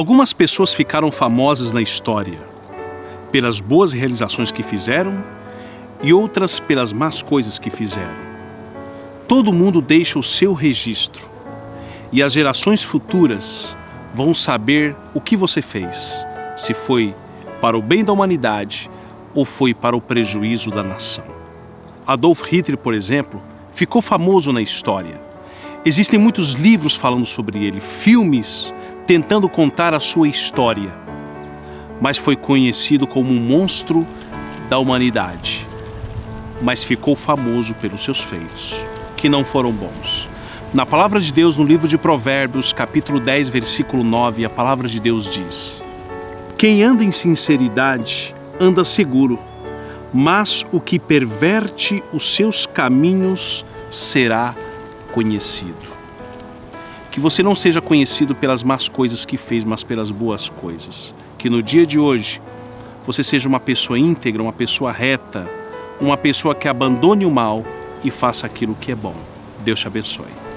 Algumas pessoas ficaram famosas na história pelas boas realizações que fizeram e outras pelas más coisas que fizeram. Todo mundo deixa o seu registro e as gerações futuras vão saber o que você fez, se foi para o bem da humanidade ou foi para o prejuízo da nação. Adolf Hitler, por exemplo, ficou famoso na história. Existem muitos livros falando sobre ele, filmes tentando contar a sua história, mas foi conhecido como um monstro da humanidade. Mas ficou famoso pelos seus feitos, que não foram bons. Na palavra de Deus, no livro de Provérbios, capítulo 10, versículo 9, a palavra de Deus diz: Quem anda em sinceridade anda seguro, mas o que perverte os seus caminhos será conhecido. Que você não seja conhecido pelas más coisas que fez, mas pelas boas coisas. Que no dia de hoje você seja uma pessoa íntegra, uma pessoa reta, uma pessoa que abandone o mal e faça aquilo que é bom. Deus te abençoe.